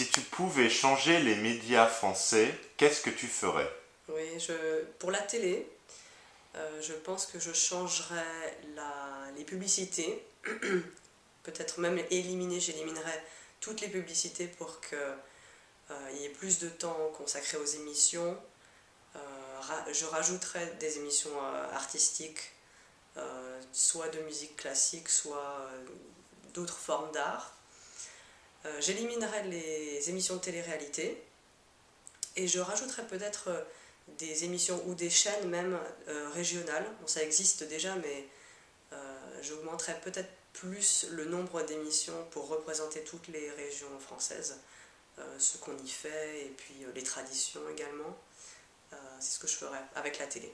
Si tu pouvais changer les médias français, qu'est-ce que tu ferais? Oui, je, pour la télé, euh, je pense que je changerais les publicités. Peut-être même éliminer, j'éliminerais toutes les publicités pour qu'il euh, y ait plus de temps consacré aux émissions. Euh, je rajouterais des émissions artistiques, soit de musique classique, soit d'autres formes d'art. Euh, j'éliminerai les émissions de télé-réalité et je rajouterai peut-être euh, des émissions ou des chaînes même euh, régionales. Ça existe déjà, mais j'augmenterai peut-être plus le nombre d'émissions pour représenter toutes les régions françaises, ce qu'on y fait et puis les traditions également. c'est ce que je ferai avec la télé.